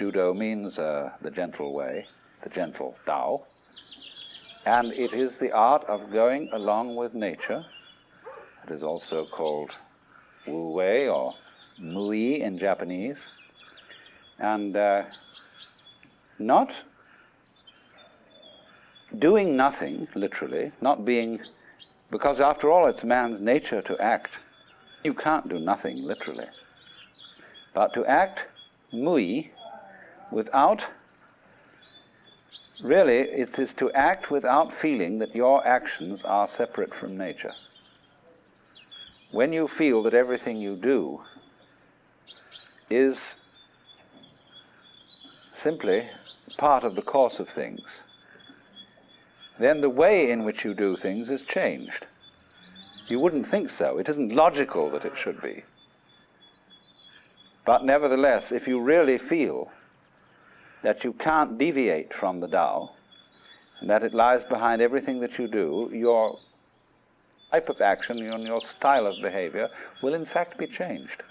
Judo means uh, the gentle way, the gentle Tao. And it is the art of going along with nature. It is also called Wu Wei or Mui in Japanese. And uh, not doing nothing, literally, not being, because after all it's man's nature to act. You can't do nothing, literally. But to act mui without, really, it is to act without feeling that your actions are separate from nature. When you feel that everything you do is simply part of the course of things, then the way in which you do things is changed. You wouldn't think so. It isn't logical that it should be. But nevertheless, if you really feel that you can't deviate from the Tao, and that it lies behind everything that you do, your type of action and your style of behavior will in fact be changed.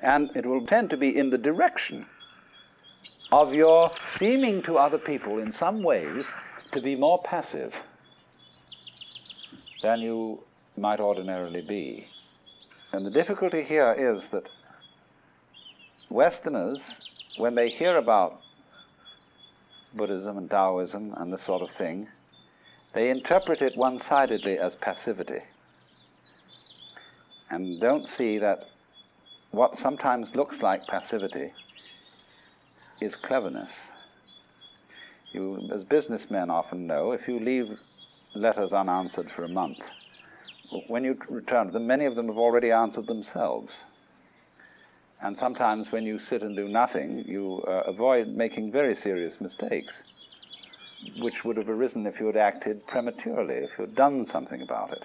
And it will tend to be in the direction of your seeming to other people in some ways to be more passive than you might ordinarily be. And the difficulty here is that Westerners, when they hear about Buddhism and Taoism and this sort of thing, they interpret it one sidedly as passivity and don't see that what sometimes looks like passivity is cleverness. You, as businessmen often know, if you leave letters unanswered for a month, when you return to them, many of them have already answered themselves. And sometimes when you sit and do nothing, you uh, avoid making very serious mistakes, which would have arisen if you had acted prematurely, if you had done something about it.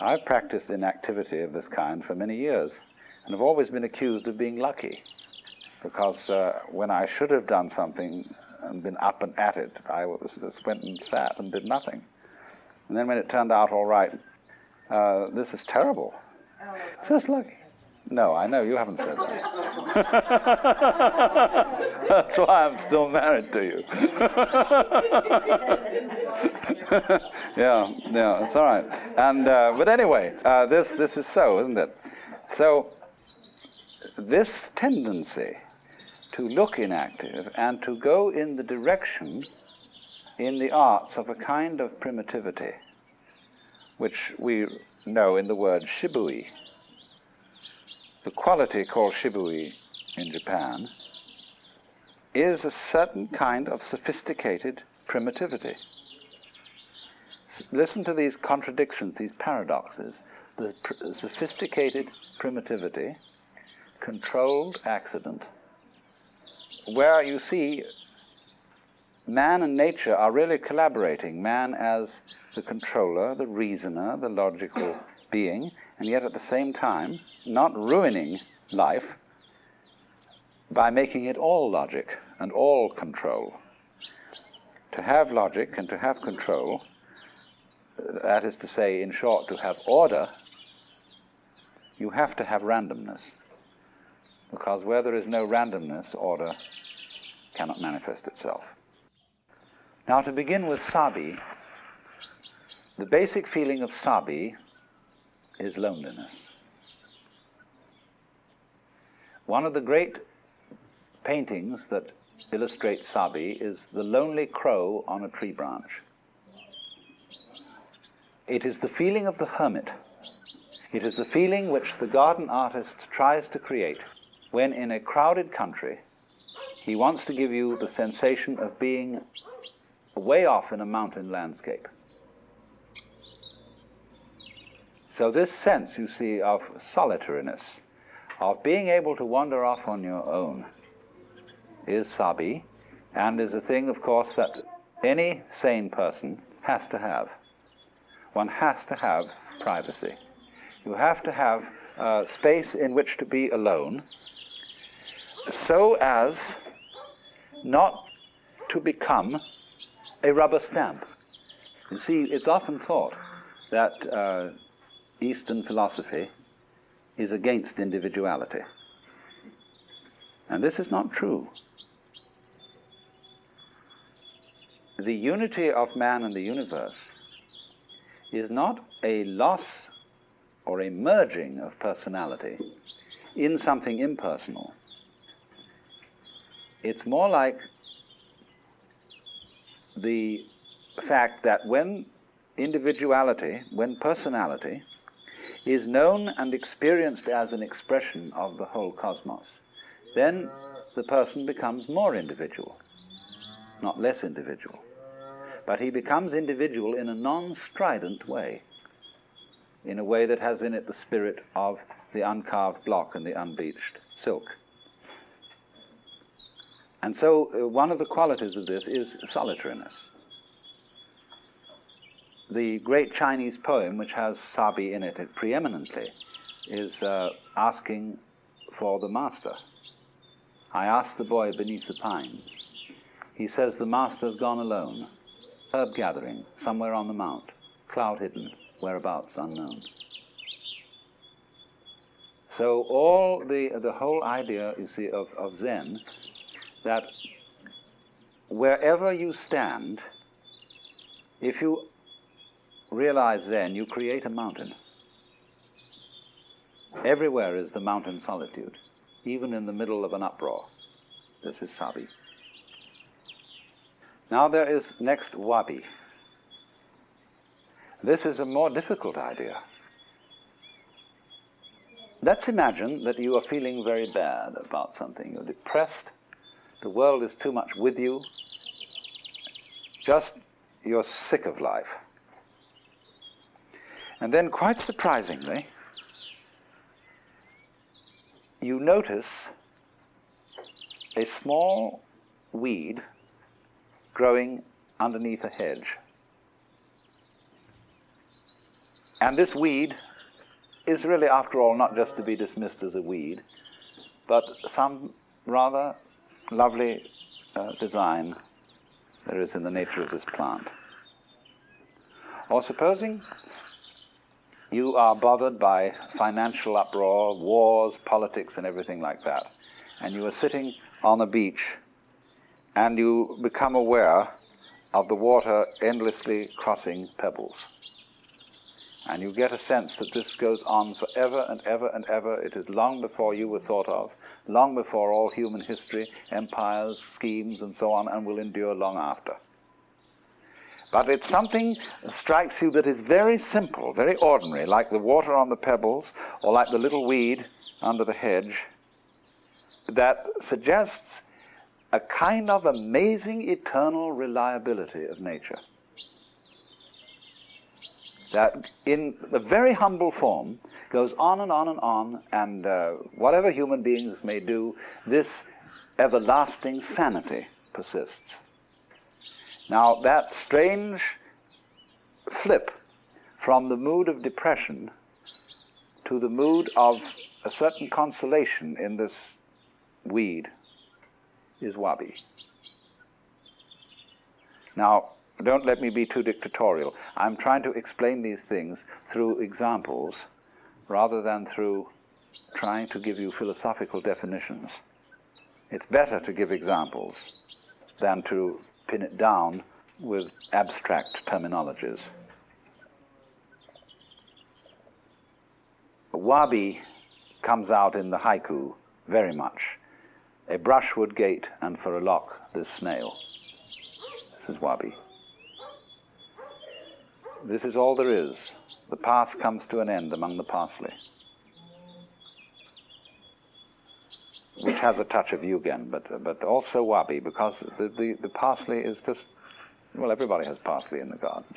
I've practiced inactivity of this kind for many years, and have always been accused of being lucky because uh, when I should have done something and been up and at it, I was, just went and sat and did nothing. And then when it turned out all right, uh, this is terrible. Oh, Just lucky. No, I know you haven't said that. That's why I'm still married to you. yeah, yeah, it's all right. And uh, but anyway, uh, this this is so, isn't it? So this tendency to look inactive and to go in the direction in the arts of a kind of primitivity, which we know in the word shibui. The quality called shibui in Japan is a certain kind of sophisticated primitivity. Listen to these contradictions, these paradoxes. The pr- sophisticated primitivity, controlled accident, where you see man and nature are really collaborating. Man as the controller, the reasoner, the logical being, and yet at the same time not ruining life by making it all logic and all control. To have logic and to have control, that is to say, in short, to have order, you have to have randomness because where there is no randomness, order cannot manifest itself. Now, to begin with Sabi, the basic feeling of Sabi is loneliness. One of the great paintings that illustrates Sabi is the lonely crow on a tree branch. It is the feeling of the hermit. It is the feeling which the garden artist tries to create when in a crowded country, he wants to give you the sensation of being way off in a mountain landscape. So, this sense, you see, of solitariness, of being able to wander off on your own, is sabi, and is a thing, of course, that any sane person has to have. One has to have privacy. You have to have uh, space in which to be alone, so as not to become a rubber stamp. You see, it's often thought that uh, Eastern philosophy is against individuality. And this is not true. The unity of man and the universe is not a loss or a merging of personality in something impersonal. It's more like the fact that when individuality, when personality, is known and experienced as an expression of the whole cosmos, then the person becomes more individual, not less individual. But he becomes individual in a non strident way, in a way that has in it the spirit of the uncarved block and the unbleached silk. And so, uh, one of the qualities of this is solitariness. The great Chinese poem, which has Sabi in it preeminently, is uh, asking for the master. I asked the boy beneath the pines. He says the master's gone alone, herb gathering, somewhere on the mount, cloud hidden, whereabouts unknown. So all the the whole idea, you see, of, of Zen that wherever you stand, if you realize Zen, you create a mountain. Everywhere is the mountain solitude, even in the middle of an uproar. This is Sabi. Now there is next Wabi. This is a more difficult idea. Let's imagine that you are feeling very bad about something. You're depressed the world is too much with you. Just you're sick of life. And then, quite surprisingly, you notice a small weed growing underneath a hedge. And this weed is really, after all, not just to be dismissed as a weed, but some rather lovely uh, design there is in the nature of this plant. Or supposing you are bothered by financial uproar, wars, politics, and everything like that, and you are sitting on a beach and you become aware of the water endlessly crossing pebbles. And you get a sense that this goes on forever and ever and ever. It is long before you were thought of long before all human history, empires, schemes, and so on, and will endure long after. But it's something that strikes you that is very simple, very ordinary, like the water on the pebbles, or like the little weed under the hedge, that suggests a kind of amazing eternal reliability of nature. That in the very humble form, goes on and on and on, and uh, whatever human beings may do, this everlasting sanity persists. Now, that strange flip from the mood of depression to the mood of a certain consolation in this weed is wabi. Now, don't let me be too dictatorial. I'm trying to explain these things through examples rather than through trying to give you philosophical definitions. It's better to give examples than to pin it down with abstract terminologies. Wabi comes out in the haiku very much. A brushwood gate, and for a lock, this snail. This is Wabi. This is all there is. The path comes to an end among the parsley. Which has a touch of yugen, but, but also wabi, because the, the, the parsley is just, well, everybody has parsley in the garden.